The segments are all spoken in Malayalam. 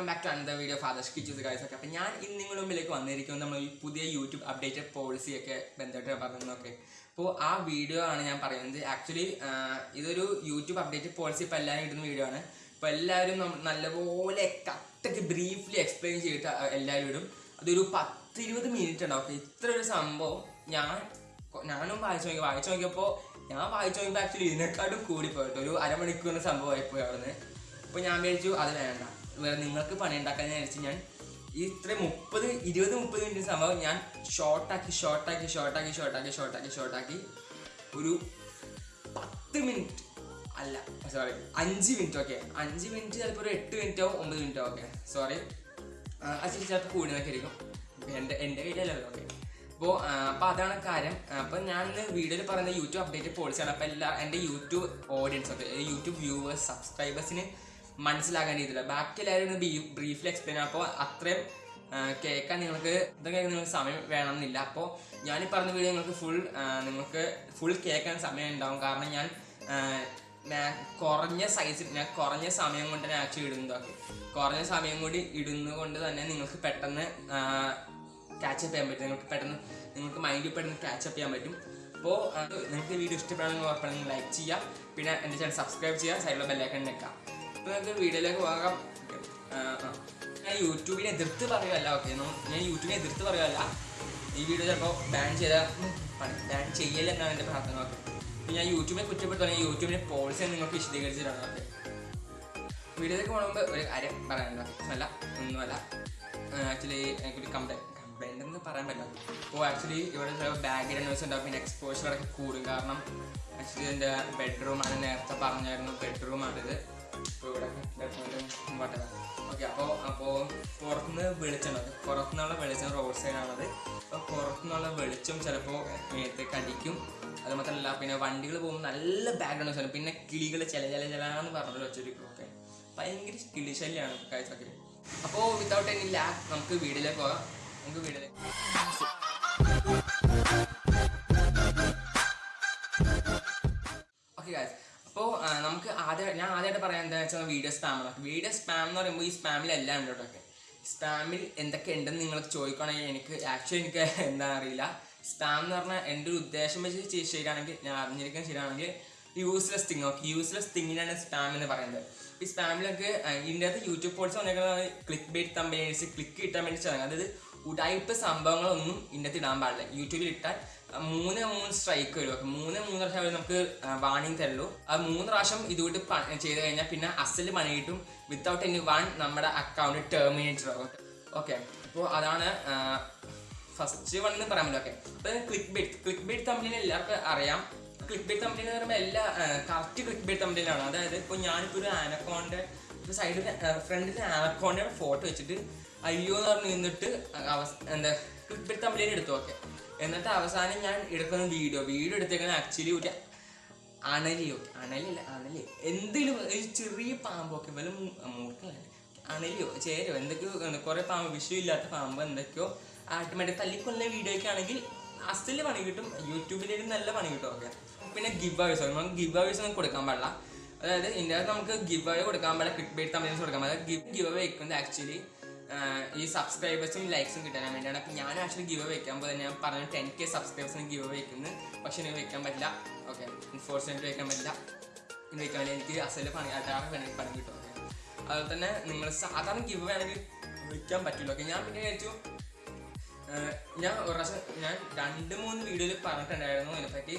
Welcome back to Anantha video father Kichus guys okay അപ്പോൾ ഞാൻ ഇന്ന് നിങ്ങളുടെ മുമ്പിലേക്ക് വന്നിരിക്കുന്നത് നമ്മൾ പുതിയ യൂട്യൂബ് അപ്ഡേറ്റഡ് പോളിസി ഒക്കെ ബന്ധപ്പെട്ട് പറഞ്ഞൊക്കെ അപ്പോൾ ആ വീഡിയോ ആണ് ഞാൻ പറയുന്നത്. ആക്ച്വലി ഇതൊരു യൂട്യൂബ് അപ്ഡേറ്റഡ് പോളിസി ഇപ്പോൾ എല്ലാവരും ഇടുന്ന വീഡിയോ ആണ്. അപ്പോൾ എല്ലാവരും നല്ലപോലെ കറക്റ്റ് ബ്രീഫ്ലി എക്സ്പ്ലെയിൻ ചെയ്തിട്ട് എല്ലാവരും ഇടും. അതൊരു പത്ത് ഇരുപത് മിനിറ്റ് ഉണ്ടാവും അപ്പോൾ ഇത്ര ഒരു സംഭവം ഞാൻ ഞാനും വായിച്ചു നോക്കി. വായിച്ചു നോക്കിയപ്പോൾ ഞാൻ വായിച്ചു നോക്കിയപ്പോൾ ആക്ച്വലി ഇതിനെക്കാട്ടും കൂടിപ്പോയിട്ട് ഒരു അരമണിക്കൂറിന് സംഭവമായിപ്പോയി അവിടുന്ന്. അപ്പോൾ ഞാൻ വിചാരിച്ചു അത് വേണ്ട. നിങ്ങൾക്ക് പണി ഉണ്ടാക്കാൻ വിചാരിച്ച് ഞാൻ ഈ ഇത്ര മുപ്പത് ഇരുപത് മുപ്പത് മിനിറ്റ് സംഭവം ഞാൻ ഷോർട്ടാക്കി ഷോർട്ടാക്കി ഷോർട്ടാക്കി ഷോർട്ടാക്കി ഷോർട്ടാക്കി ഷോർട്ടാക്കി ഒരു പത്ത് മിനിറ്റ്. അല്ല സോറി അഞ്ച് മിനിറ്റ് ഓക്കെ അഞ്ച് മിനിറ്റ് ചിലപ്പോൾ ഒരു എട്ട് മിനിറ്റോ ഒമ്പത് മിനിറ്റോ ഓക്കെ സോറി അത് ചിലപ്പോൾ കൂടി നിൽക്കായിരിക്കും എന്റെ എന്റെ കയ്യിലല്ലോ ഓക്കെ അപ്പോൾ അപ്പോൾ അതാണ് കാര്യം. അപ്പോൾ ഞാൻ ഇന്ന് വീഡിയോയിൽ പറയുന്ന യൂട്യൂബ് അപ്ഡേറ്റ് പോളിസിയാണ് അപ്പോൾ എല്ലാ എന്റെ YouTube audience okay YouTube viewers സബ്സ്ക്രൈബേഴ്സിന് മനസ്സിലാകാൻ രീതിയില്ല. ബാക്കി എല്ലാവരും ബ്രീഫ്ലി എക്സ്പ്ലെയിൻ അപ്പോൾ അത്രയും കേൾക്കാൻ നിങ്ങൾക്ക് ഇതൊക്കെ നിങ്ങൾക്ക് സമയം വേണമെന്നില്ല. അപ്പോൾ ഈ പറഞ്ഞ വീഡിയോ നിങ്ങൾക്ക് ഫുൾ നിങ്ങൾക്ക് ഫുൾ കേൾക്കാൻ സമയം ഉണ്ടാവും. കാരണം ഞാൻ കുറഞ്ഞ സൈസിൽ ഞാൻ കുറഞ്ഞ സമയം കൊണ്ട് ഞാൻ ആക്ച്വലി ഇടുന്നതൊക്കെ കുറഞ്ഞ സമയം കൂടി ഇടുന്നത് കൊണ്ട് തന്നെ നിങ്ങൾക്ക് പെട്ടെന്ന് ക്യാച്ചപ്പ് ചെയ്യാൻ പറ്റും. നിങ്ങൾക്ക് പെട്ടെന്ന് നിങ്ങൾക്ക് മൈൻഡിൽ പെട്ടെന്ന് ക്യാച്ചപ്പ് ചെയ്യാൻ പറ്റും. അപ്പോൾ നിങ്ങൾക്ക് വീഡിയോ ഇഷ്ടപ്പെടുകയാണെങ്കിൽ ഉറപ്പാണെങ്കിൽ ലൈക്ക് ചെയ്യുക. പിന്നെ എന്റെ ചാനൽ സബ്സ്ക്രൈബ് ചെയ്യുക. സൈഡിലുള്ള ബെല്ലൈക്കൺ നിൽക്കാം അപ്പോൾ നമുക്ക് വീഡിയോയിലേക്ക് പോകാം. ഞാൻ യൂട്യൂബിനെ എതിർത്ത് പറയുമല്ല ഓക്കെ ഞാൻ യൂട്യൂബിനെ എതിർത്ത് പറയുമല്ല ഈ വീഡിയോ ചിലപ്പോൾ ബാൻ ചെയ്ത ബാൻ ചെയ്യലെന്നാണ് എന്റെ പ്രാർത്ഥന ഓക്കെ ഞാൻ യൂട്യൂബിനെ കുറ്റപ്പെടുത്തുകയാണെങ്കിൽ യൂട്യൂബിന്റെ പോളിസി നിങ്ങൾക്ക് വിശദീകരിച്ചിട്ടാണ് ഓക്കെ വീഡിയോയിലേക്ക് പോകുമ്പോൾ ഒരു കാര്യം പറയാനുണ്ട് അല്ല ഒന്നുമല്ല ആക്ച്വലി എനിക്കൊരു കംപ്ലൈന്റ് കംപ്ലൈന്റ് എന്ന് പറയാൻ പറ്റില്ല. അപ്പോൾ ആക്ച്വലി ഇവിടെ ചില ബാക്ക്ഗ്രൗണ്ട് നോയ്സ് ഉണ്ടാവും. പിന്നെ എക്സ്പോഷർ ഒക്കെ കൂടും. കാരണം ആക്ച്വലി എന്റെ ബെഡ്റൂമാണ് നേരത്തെ പറഞ്ഞായിരുന്നു. ബെഡ്റൂമാണിത് ഓക്കെ അപ്പോൾ അപ്പോൾ പുറത്തുനിന്ന് വെളിച്ചം പുറത്തു പുറത്തുനിന്നുള്ള വെളിച്ചം റോഡ് സൈഡാണത് അപ്പോൾ പുറത്തുനിന്നുള്ള വെളിച്ചം ചിലപ്പോൾ മേത്തേക്ക് അടിക്കും അത് മാത്രമല്ല പിന്നെ വണ്ടികൾ പോകുമ്പോൾ നല്ല ബാക്ക്ഗ്രൗണ്ട് നോയ്സ് പിന്നെ കിളികൾ ചില ചില ചിലാന്ന് പറഞ്ഞിട്ട് വെച്ചിരിക്കും ഓക്കെ ഭയങ്കര കിളി ശല്യമാണ് കാഴ്ചക്ക് അപ്പോൾ വിത്തൗട്ട് എനി ലാക്ക് നമുക്ക് വീട്ടിലേക്ക് പോകാം. നമുക്ക് വീട്ടിലേക്ക് അപ്പോൾ നമുക്ക് ആദ്യം ഞാൻ ആദ്യമായിട്ട് പറയാൻ എന്താ വെച്ചാൽ വീഡിയോ സ്പാം വീഡിയോ സ്പാം എന്ന് പറയുമ്പോൾ ഈ സ്പാമിൽ എല്ലാം ഉണ്ട് കേട്ടോ. സ്പാമിൽ എന്തൊക്കെ ഉണ്ടെന്ന് നിങ്ങൾ ചോദിക്കുകയാണെങ്കിൽ എനിക്ക് ആക്ച്വലി എനിക്ക് എന്താ അറിയില്ല. സ്പാം എന്ന് പറഞ്ഞാൽ എന്റെ ഒരു ഉദ്ദേശം വെച്ച് ശരിയാണെങ്കിൽ ഞാൻ അറിഞ്ഞിരിക്കാൻ ശരിയാണെങ്കിൽ യൂസ്ലെസ് തിങ് ഓക്കെ യൂസ്ലെസ് തിങ്ങിനാണ് സ്പാം എന്ന് പറയുന്നത്. ഈ സ്പാമിലൊക്കെ ഇതിന്റെ അകത്ത് യൂട്യൂബ് പോളിസി വന്നേക്കുന്നത് ക്ലിക്ക് ബേറ്റ് തമ്പനീസ് ക്ലിക്ക് കിട്ടാൻ വേണ്ടി ചെയ്യുന്നത് അതായത് ഉടായ്പ സംഭവങ്ങളൊന്നും ഇതിന്റെ അകത്ത് ഇടാൻ പാടില്ല. യൂട്യൂബിൽ ഇട്ടാൽ മൂന്ന് മൂന്ന് സ്ട്രൈക്ക് വരും. അപ്പൊ മൂന്ന് മൂന്ന് പ്രാവശ്യം അവർ നമുക്ക് വാണിംഗ് തരുള്ളൂ. അത് മൂന്ന് പ്രാവശ്യം ഇതുകൊണ്ട് ചെയ്ത് കഴിഞ്ഞാൽ പിന്നെ അസൽ പണി കിട്ടും വിത്തൗട്ട് എനി വൺ നമ്മുടെ അക്കൗണ്ട് ടെർമിനേറ്റർ ആകും ഓക്കെ അപ്പോൾ അതാണ് ഫസ്റ്റ് വൺ എന്ന് പറയാൻ ഓക്കെ അപ്പൊ ക്ലിക്ക് ബേറ്റ് ക്ലിക്ക് ബേറ്റ് തമ്മിൽ എല്ലാവർക്കും അറിയാം. ക്ലിക്ക് ബേറ്റ് തമ്മിൽ എന്ന് പറയുമ്പോൾ എല്ലാ കറക്റ്റ് ക്ലിക്ക് ബേറ്റ് തമ്മിലാണ് അതായത് ഇപ്പോൾ ഞാനിപ്പോൾ ഒരു ആനക്കോണ്ട് ഇപ്പോൾ സൈഡിൽ ഫ്രണ്ടിൽ ആനക്കോണ്ടയുടെ ഫോട്ടോ വെച്ചിട്ട് അയ്യോ എന്ന് പറഞ്ഞ് നിന്നിട്ട് അവസ്ഥ എന്താ ക്ലിക്ക് ബേറ്റ് തമ്മിൽ എടുത്തു. ഓക്കെ എന്നിട്ട് അവസാനം ഞാൻ എടുക്കുന്ന വീഡിയോ വീഡിയോ എടുത്തേക്കുന്ന ആക്ച്വലി ഒരു അണലിയോ അണലില്ല അണലി എന്തെങ്കിലും ഒരു ചെറിയ പാമ്പൊക്കെ വല്ല മൂർക്കല്ല അണലിയോ ചേരോ എന്തൊക്കെയോ കുറേ പാമ്പ് വിഷയമില്ലാത്ത പാമ്പ് എന്തൊക്കെയോ. ആട്ടോമാറ്റിക് തല്ലിക്കൊല്ലുന്ന വീഡിയോ ഒക്കെ ആണെങ്കിൽ അസ്റ്റിൽ പണി കിട്ടും. യൂട്യൂബിലേക്ക് നല്ല പണി കിട്ടും ഓക്കെ പിന്നെ ഗിവ് അവേഴ്സ് നമുക്ക് ഗിവ് അവേഴ്സ് ഒന്നും കൊടുക്കാൻ പാടില്ല. അതായത് അകത്ത് നമുക്ക് ഗിവ് അവേ കൊടുക്കാൻ പാടില്ല ക്ലിക്ക് ബേറ്റ് തമ്മിൽ കൊടുക്കാൻ പാടില്ല. ഗിവ് ഗിവ് അവേ ആക്ച്വലി ഈ സബ്സ്ക്രൈബേഴ്സും ലൈക്സും കിട്ടാൻ വേണ്ടിയാണ്. അപ്പം ഞാൻ ആക്ച്വലി ഗിവ് വെക്കാൻ പോലെ ഞാൻ പറഞ്ഞു ടെൻ കെ സബ്സ്ക്രൈബേഴ്സിന് ഗിവ് വെക്കുന്നു. പക്ഷെ എനിക്ക് വെക്കാൻ പറ്റില്ല. ഓക്കെ അൺഫോർച്ചുനേറ്റ് വെക്കാൻ പറ്റില്ല. ഇനി വെക്കാൻ പറ്റില്ല എനിക്ക് അസൽ പണി അതാണ് വേണമെങ്കിൽ പണി കിട്ടും. ഓക്കെ അതുപോലെ തന്നെ നിങ്ങൾ സാധാരണ ഗിവ് വേണമെങ്കിൽ വെക്കാൻ പറ്റില്ല. ഓക്കെ ഞാൻ പിന്നെ വിചാരിച്ചു ഞാൻ ഒരു പ്രാവശ്യം ഞാൻ രണ്ട് മൂന്ന് വീഡിയോയിൽ പറഞ്ഞിട്ടുണ്ടായിരുന്നു അതിനെപ്പറ്റി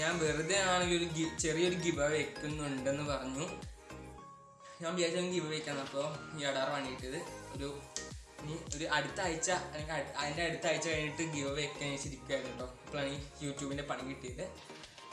ഞാൻ വെറുതെ ആണെങ്കിൽ ഒരു ചെറിയൊരു ഗിവ വെക്കുന്നുണ്ടെന്ന് പറഞ്ഞു. ഞാൻ വിചാരിച്ചു ഗിവ് വെക്കാൻ അപ്പോൾ ഈ അടാർ പണിയിട്ടത് ഒരു ഇനി ഒരു അടുത്ത ആഴ്ച അല്ലെങ്കിൽ അതിന്റെ അടുത്ത ആഴ്ച കഴിഞ്ഞിട്ട് ഗിവ് വെക്കാൻ ശരിക്കായിരുന്നു കേട്ടോ. ഇപ്പോഴാണ് ഈ യൂട്യൂബിന്റെ പണി കിട്ടിയത്.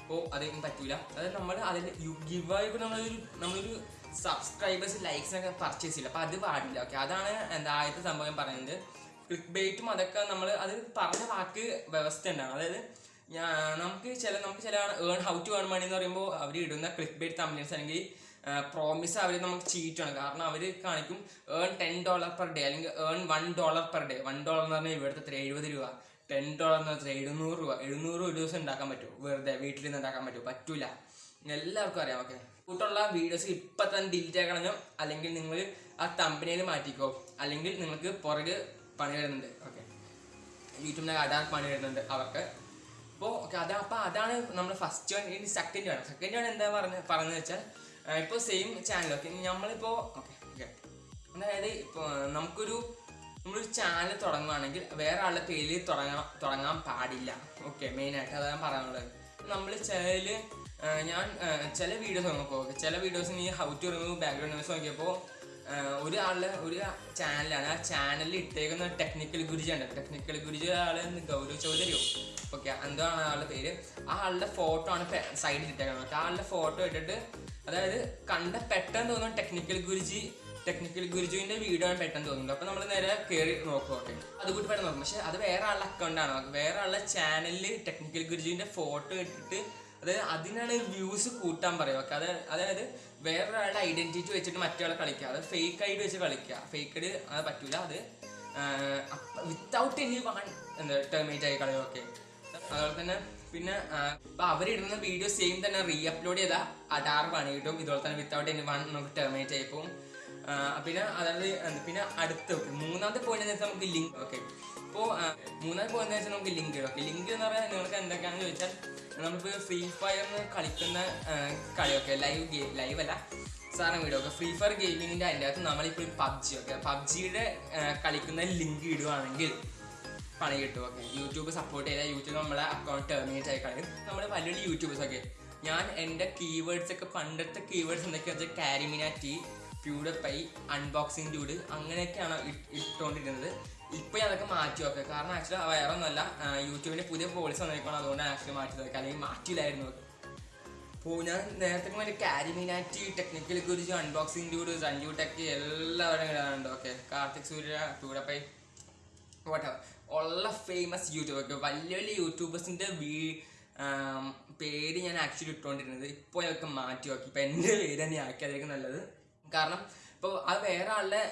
അപ്പോൾ അതൊന്നും പറ്റൂല. അതായത് നമ്മൾ അതിന്റെ ഗിവ് ആയി നമ്മളൊരു നമ്മളൊരു സബ്സ്ക്രൈബേഴ്സ് ലൈക്സിനൊക്കെ പർച്ചേസ് ചെയ്യില്ല. അപ്പോൾ അത് പാടില്ല. ഓക്കെ അതാണ് എന്താ ആദ്യത്തെ സംഭവം ഞാൻ പറയുന്നത്. ക്ലിക്ക് ബേറ്റും അതൊക്കെ നമ്മൾ അത് പറഞ്ഞ വാക്ക് വ്യവസ്ഥ ഉണ്ടാണ് അതായത് ഞാൻ നമുക്ക് ചില നമുക്ക് ചില earn how to earn money എന്ന് പറയുമ്പോൾ അവർ ഇടുന്ന ക്ലിക്ക് ബേറ്റ് തമ്മിൽസ് അല്ലെങ്കിൽ പ്രോമിസ് അവർ നമുക്ക് ചീറ്റാണ് കാരണം അവർ കാണിക്കും earn ten dollar per day അല്ലെങ്കിൽ earn one dollar per day one dollar എന്ന് പറഞ്ഞാൽ ഇവിടുത്തെ എത്ര? എഴുപത് രൂപ. ടെൻ ഡോളർ എന്ന് വെച്ചാൽ എഴുന്നൂറ് രൂപ. എഴുന്നൂറ് ഒരു ദിവസം ഉണ്ടാക്കാൻ പറ്റും വെറുതെ വീട്ടിൽ നിന്ന് ഉണ്ടാക്കാൻ പറ്റുമോ? പറ്റൂല. എല്ലാവർക്കും അറിയാം ഓക്കെ കൂട്ടുള്ള വീഡിയോസ് ഇപ്പം തന്നെ ഡിലീറ്റ് ആക്കണം അല്ലെങ്കിൽ നിങ്ങൾ ആ കമ്പനിയിൽ മാറ്റിക്കോ? അല്ലെങ്കിൽ നിങ്ങൾക്ക് പുറകെ പണി വരുന്നുണ്ട് ഓക്കെ യൂട്യൂബിന്റെ അടാർ പണി വരുന്നുണ്ട് അവർക്ക്. അപ്പോൾ ഓക്കെ അതാ അപ്പോൾ അതാണ് നമ്മൾ ഫസ്റ്റ് വൺ ഇനി സെക്കൻഡ് വേണം സെക്കൻഡ് വൺ എന്താ പറഞ്ഞ പറഞ്ഞു വെച്ചാൽ ഇപ്പോൾ സെയിം ചാനൽ ഓക്കെ നമ്മളിപ്പോ ഓക്കെ ഓക്കെ അതായത് ഇപ്പൊ നമുക്കൊരു നമ്മളൊരു ചാനൽ തുടങ്ങുകയാണെങ്കിൽ വേറെ ആളുടെ പേരിൽ തുടങ്ങണം തുടങ്ങാൻ പാടില്ല. ഓക്കെ മെയിനായിട്ട് അതാണ് പറയാനുള്ളത്. നമ്മൾ ചിലതിൽ ഞാൻ ചില വീഡിയോസ് നോക്കുമ്പോൾ ഓക്കെ ചില വീഡിയോസ് നീ how to remove background news നോക്കിയപ്പോൾ ഒരാളുടെ ഒരു ചാനലാണ് ആ ചാനലിൽ ഇട്ടേക്കുന്ന ടെക്നിക്കൽ ഗുരുജിയാണ് ടെക്നിക്കൽ ഗുരുജി ആൾ ഗൗരവ് ചൗധരിയോ? ഓക്കെ എന്താണ് ആളുടെ പേര്? ആ ആളുടെ ഫോട്ടോ ആണ് സൈഡിൽ ഇട്ടേക്കുന്നത്. ആ ആളുടെ ഫോട്ടോ ഇട്ടിട്ട് അതായത് കണ്ട പെട്ടെന്ന് തോന്നുന്നു ടെക്നിക്കൽ ഗുരുജി ടെക്നിക്കൽ ഗുരുജുവിന്റെ വീഡിയോ ആണ് പെട്ടെന്ന് തോന്നുന്നത്. അപ്പൊ നമ്മൾ നേരെ കയറി നോക്കും ഓക്കെ അത് കൂടി പെട്ടെന്ന് നോക്കും. പക്ഷെ അത് വേറെ ആളുടെ അക്കൗണ്ടാണ് വേറെ ആളുടെ ചാനലിൽ ടെക്നിക്കൽ ഗുരുജുവിന്റെ ഫോട്ടോ ഇട്ടിട്ട് അതായത് അതിനാണ് വ്യൂസ് കൂട്ടാൻ പറയുക. ഓക്കെ അത് അതായത് വേറൊരാളുടെ ഐഡന്റിറ്റി വെച്ചിട്ട് മറ്റൊരാളെ കളിക്കുക. അത് ഫേക്ക് ഐഡി വെച്ച് കളിക്കുക. ഫേക്ക് ഐഡി അത് പറ്റൂല. അത് വിത്തൗട്ട് എനി വൺ എന്താ ടെർമേറ്റ് ആയി കളിയൊക്കെ അതുപോലെ തന്നെ പിന്നെ അവർ അവരിടുന്ന വീഡിയോ സെയിം തന്നെ റീ അപ്ലോഡ് ചെയ്ത അടാറ് പണി കിട്ടും ഇതുപോലെ തന്നെ വിത്തൗട്ട് എനി വൺ നമുക്ക് ടെർമിനേറ്റ് ആയി പോകും പിന്നെ അതായത് പിന്നെ അടുത്ത മൂന്നാമത്തെ പോയിന്റ് എന്ന് വെച്ചാൽ നമുക്ക് ലിങ്ക് ഓക്കെ ഇപ്പോൾ മൂന്നാമത്തെ പോയിന്റ് വെച്ചാൽ നമുക്ക് ലിങ്ക് ഓക്കെ ലിങ്ക് എന്ന് പറയാൻ നിങ്ങൾക്ക് എന്തൊക്കെയാണെന്ന് ചോദിച്ചാൽ നമ്മളിപ്പോൾ ഫ്രീ ഫയറിന് കളിക്കുന്ന കളി കളിയൊക്കെ ലൈവ് ഗെയിം ലൈവ് അല്ല സാറിന് വീഡിയോ ഒക്കെ ഫ്രീ ഫയർ ഗെയിമിങ്ങിന്റെ അതിന്റെ അകത്ത് നമ്മളിപ്പോൾ പബ്ജി ഒക്കെ പബ്ജിയുടെ കളിക്കുന്ന ലിങ്ക് ഇടുവാണെങ്കിൽ പണി കിട്ടും ഓക്കെ യൂട്യൂബ് സപ്പോർട്ട് ചെയ്താൽ യൂട്യൂബ് നമ്മളെ അക്കൗണ്ട് ടെർമിനേറ്റ് ആയി കളയും നമ്മൾ വലിയ വലിയ യൂട്യൂബേഴ്സ് ഒക്കെ. ഞാൻ എന്റെ കീവേഡ്സ് ഒക്കെ പണ്ടത്തെ കീവേഡ്സ് എന്തൊക്കെയാണെന്ന് വെച്ചാൽ കാരിമിനാറ്റി പ്യൂഡപ്പൈ അൺബോക്സിംഗ് ഡ്യൂഡ് അങ്ങനെയൊക്കെയാണ് ഇട്ടുകൊണ്ടിരുന്നത് ഇപ്പോൾ ഞാൻ അതൊക്കെ മാറ്റി നോക്കുക കാരണം ആക്ച്വലി വേറെ ഒന്നുമല്ല യൂട്യൂബിന്റെ പുതിയ പോളിസി വന്നേക്കണം അതുകൊണ്ടാണ് ആക്ച്വലി മാറ്റി നോക്കുക അല്ലെങ്കിൽ മാറ്റിയില്ലായിരുന്നു. അപ്പോൾ ഞാൻ നേരത്തെ മറ്റേ കാരിമിനാറ്റി ടെക്നിക്കൽ കുറിച്ച് അൺബോക്സിംഗ് ഡ്യൂഡ് സഞ്ജു ടെക് എല്ലാവരും ഇടാറുണ്ട് okay Karthik Surya PewDiePie whatever. ഉള്ള ഫേമസ് യൂട്യൂബർ വലിയ വലിയ യൂട്യൂബേഴ്സിന്റെ വീ പേര് ഞാൻ ആക്ച്വലി ഇട്ടുകൊണ്ടിരുന്നത് ഇപ്പോൾ അതൊക്കെ മാറ്റി നോക്കി. ഇപ്പോൾ എന്റെ പേര് തന്നെ ആക്കിയതായിരിക്കും നല്ലത്. കാരണം ഇപ്പോൾ അത് വേറെ ആളുടെ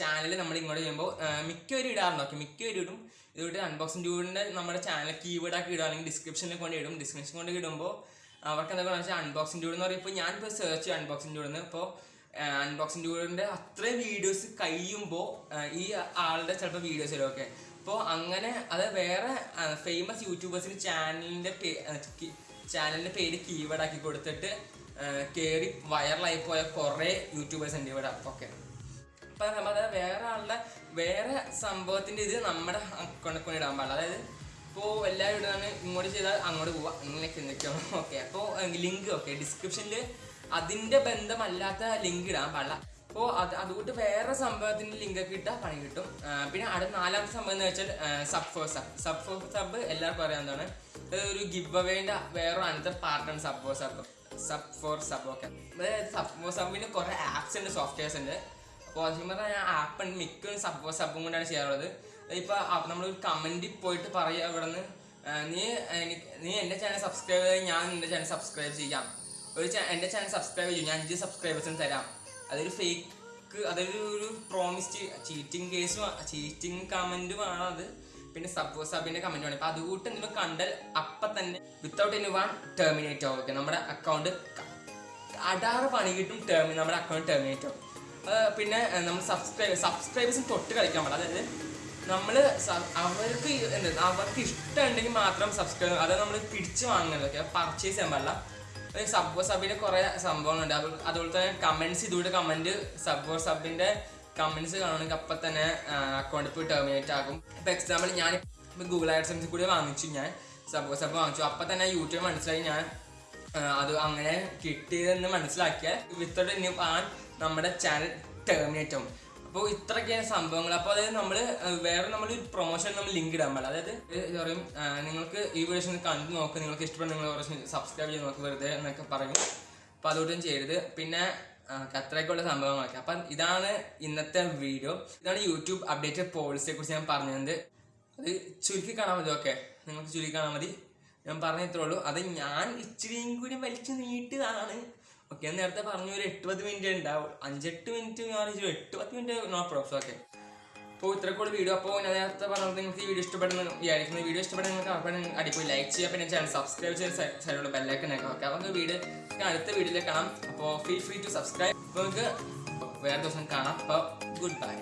ചാനലിൽ നമ്മൾ ഇങ്ങോട്ട് ചെയ്യുമ്പോൾ മിക്കവരും ഇടാറുണ്ട്. ഓക്കെ മിക്കവരും ഇടും. ഇതുകൊണ്ട് അൺബോക്സിംഗ് ട്യൂബിന്റെ നമ്മുടെ ചാനൽ കീവേഡ് ആക്കി ഇടുക അല്ലെങ്കിൽ ഡിസ്ക്രിപ്ഷനിൽ കൊണ്ട് ഇടും. ഡിസ്ക്രിപ്ഷൻ കൊണ്ട് ഇടുമ്പോൾ അവർക്ക് എന്താ വെച്ചാൽ അൺബോക്സിംഗ് ട്യൂബ് എന്ന് പറയുമ്പോൾ ഞാനിപ്പോൾ സെർച്ച് ചെയ്യും അൺബോക്സിംഗ് ട്യൂഡ് ഇപ്പോൾ അൺബോക്സിംഗ് ട്യൂബിന്റെ അത്രയും വീഡിയോസ് കഴിയുമ്പോൾ ഈ ആളുടെ ചിലപ്പോൾ വീഡിയോസ് വരും ഓക്കെ. അപ്പോൾ അങ്ങനെ അത് വേറെ ഫേമസ് യൂട്യൂബേഴ്സിന് ചാനലിന്റെ ചാനലിന്റെ പേര് കീവേഡ് ആക്കി കൊടുത്തിട്ട് കയറി വൈറലായി പോയ കുറേ യൂട്യൂബേഴ്സ് ഉണ്ട് ഇവിടെ. ഓക്കെ അപ്പം നമ്മൾ വേറെ ആളുടെ വേറെ സംഭവത്തിന്റെ ഇത് നമ്മുടെ അക്കൗണ്ടിൽ കൊണ്ട് ഇടാൻ പാടില്ല. അതായത് ഇപ്പോൾ എല്ലാവരും ഇടുന്നതാണ് ഇങ്ങോട്ട് ചെയ്താൽ അങ്ങോട്ട് പോവാം. അങ്ങനെയൊക്കെ നിൽക്കണം. ഓക്കെ അപ്പോൾ ലിങ്ക് ഓക്കെ ഡിസ്ക്രിപ്ഷനിൽ അതിന്റെ ബന്ധമല്ലാത്ത ലിങ്ക് ഇടാൻ പാടില്ല. അപ്പോൾ അത് അതുകൊണ്ട് വേറെ സംഭവത്തിന്റെ ലിങ്ക് ഒക്കെ ഇട്ടാൽ പണി കിട്ടും. പിന്നെ അടുത്ത നാലാമത്തെ സംഭവം എന്ന് വെച്ചാൽ sub for sub sub for sub എല്ലാവർക്കും അറിയാവുന്നതാണ് ഒരു ഗിവ് അവേന്റെ വേറെ അനന്തർ പാർട്ടാണ് sub for sub sub for sub okay അതായത് സബ് ഫോർ സബിന് കുറേ ആപ്സ് ഉണ്ട് സോഫ്റ്റ്വെയർസ് ഉണ്ട്. അപ്പോൾ അതിന് പറഞ്ഞാൽ ആപ്പ് ഉണ്ട് മിക്ക സബ് സബും കൊണ്ടാണ് ചെയ്യാറുള്ളത്. ഇപ്പോൾ നമ്മളൊരു കമന്റിൽ പോയിട്ട് പറയുക ഇവിടെ നിന്ന് നീ എനിക്ക് നീ എന്റെ ചാനൽ സബ്സ്ക്രൈബ് ചെയ്താൽ ഞാൻ എന്റെ ചാനൽ സബ്സ്ക്രൈബ് ചെയ്യാം. ഒരു എന്റെ ചാനൽ സബ്സ്ക്രൈബ് ചെയ്യും. ഞാൻ അഞ്ച് സബ്സ്ക്രൈബേഴ്സിന് തരാം. അതൊരു ഫേക്ക് അതൊരു ഒരു പ്രോമിസ്ഡ് ചീറ്റിംഗ് കേസും ചീറ്റിംഗ് കമന്റുമാണ് അത്. പിന്നെ സബ് സബിന്റെ കമന്റുമാണ് അപ്പോൾ അതുകൂട്ട് എന്തെങ്കിലും കണ്ടാൽ അപ്പം തന്നെ വിത്തൗട്ട് എനി വൺ ടെർമിനേറ്റ് ആവും. നമ്മുടെ അക്കൗണ്ട് അടാറ് പണി കിട്ടും ടേർമി നമ്മുടെ അക്കൗണ്ട് ടെർമിനേറ്റ് ആവും. പിന്നെ നമ്മൾ സബ്സ്ക്രൈബ് സബ്സ്ക്രൈബേഴ്സും തൊട്ട് കളിക്കാൻ പാടില്ല അതായത് നമ്മൾ അവർക്ക് എന്താ അവർക്ക് ഇഷ്ടമുണ്ടെങ്കിൽ മാത്രം സബ്സ്ക്രൈബ് അത് നമ്മൾ പിടിച്ച് വാങ്ങുന്നതൊക്കെ പർച്ചേസ് ചെയ്യാൻ പാടില്ല. സബ് സബിന്റെ കുറെ സംഭവങ്ങളുണ്ട്. അത് അതുപോലെ തന്നെ കമന്റ്സ് ഇതുകൂടെ കമന്റ് സബ്ബോ സബിന്റെ കമന്റ്സ് കാണുകയാണെങ്കിൽ അപ്പം തന്നെ അക്കൗണ്ട് പോയി ടെർമിനേറ്റ് ആകും. ഇപ്പം എക്സാമ്പിൾ ഞാൻ ഗൂഗിൾ ആഡ്സൻസിൽ കൂടി വാങ്ങിച്ചു ഞാൻ. സബ്ബോ സബ് വാങ്ങിച്ചു. അപ്പൊ തന്നെ യൂട്യൂബ് മനസ്സിലായി ഞാൻ അത് അങ്ങനെ കിട്ടിയതെന്ന് മനസ്സിലാക്കിയാൽ വിത്തൗട്ട് ഇനി ആ നമ്മുടെ ചാനൽ ടെർമിനേറ്റ് ആവും. അപ്പോൾ ഇത്രയൊക്കെയാണ് സംഭവങ്ങൾ. അപ്പോൾ അതായത് നമ്മൾ വേറെ നമ്മൾ പ്രൊമോഷൻ നമ്മൾ ലിങ്ക് ഇടാൻ പാടില്ല. അതായത് എന്താ പറയും നിങ്ങൾക്ക് ഈ വീഡിയോസ് കണ്ടു നോക്ക്. നിങ്ങൾക്ക് ഇഷ്ടപ്പെടുന്ന നിങ്ങൾ കുറച്ച് സബ്സ്ക്രൈബ് ചെയ്ത് നോക്ക് വെറുതെ എന്നൊക്കെ പറയും. അപ്പോൾ അതുകൊണ്ടും ചെയ്യരുത്. പിന്നെ അത്രയൊക്കെയുള്ള സംഭവങ്ങളൊക്കെ. അപ്പം ഇതാണ് ഇന്നത്തെ വീഡിയോ ഇതാണ് യൂട്യൂബ് അപ്ഡേറ്റഡ് പോളിസിയെ കുറിച്ച് ഞാൻ പറഞ്ഞത്. അത് ചുരുക്കി കാണാൻ മതി ഓക്കെ നിങ്ങൾക്ക് ചുരുക്കി കാണാൻ മതി. ഞാൻ പറഞ്ഞു ഇത്രേ ഉള്ളൂ. അത് ഞാൻ ഇച്ചിരിയും കൂടി വലിച്ചു നീട്ടിയതാണ് ഓക്കെ ഞാൻ നേരത്തെ പറഞ്ഞു ഒരു എട്ട് പത്ത് മിനിറ്റ് ഉണ്ടാവും അഞ്ചെട്ട് മിനിറ്റ് ഞാൻ ഒരു എട്ട് പത്ത് മിനിറ്റ് നോ പ്രോബ്ലം ഓക്കെ അപ്പോൾ ഇത്രക്കൂടെ വീഡിയോ അപ്പോൾ ഞാൻ നേരത്തെ പറഞ്ഞത് നിങ്ങൾക്ക് ഈ വീഡിയോ ഇഷ്ടപ്പെടുന്ന വിചാരിക്കുന്ന. വീഡിയോ ഇഷ്ടപ്പെടുന്ന നിങ്ങൾക്ക് അടിപൊളി ലൈക്ക് ചെയ്യുക. പിന്നെ ചാനൽ സബ്സ്ക്രൈബ് ചെയ്ത് സൈഡിലുള്ള ബെല്ലൈക്കൻ ഒക്കെ ഓക്കെ അപ്പോൾ വീഡിയോ അടുത്ത വീഡിയോയിൽ കാണാം. അപ്പോൾ ഫീൽ ഫ്രീ ടു സബ്സ്ക്രൈബ് അപ്പോൾ നിങ്ങൾക്ക് വേറെ ദിവസം കാണാം. അപ്പോൾ ഗുഡ് ബൈ